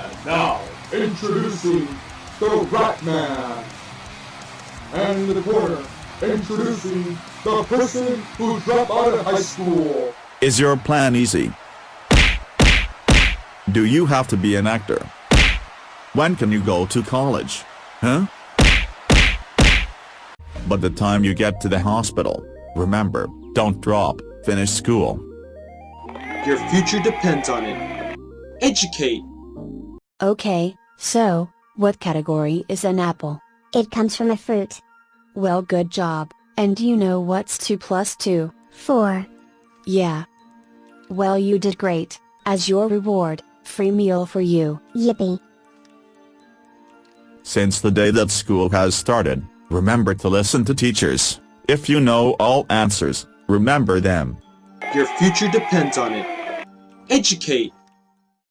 And now, introducing the Rat Man. And in the corner, introducing the person who dropped out of high school. Is your plan easy? Do you have to be an actor? When can you go to college? Huh? But the time you get to the hospital, remember, don't drop, finish school. Your future depends on it. Educate. Okay, so, what category is an apple? It comes from a fruit. Well good job, and do you know what's 2 plus 2? 4. Yeah. Well you did great, as your reward, free meal for you. Yippee. Since the day that school has started, remember to listen to teachers. If you know all answers, remember them. Your future depends on it. Educate.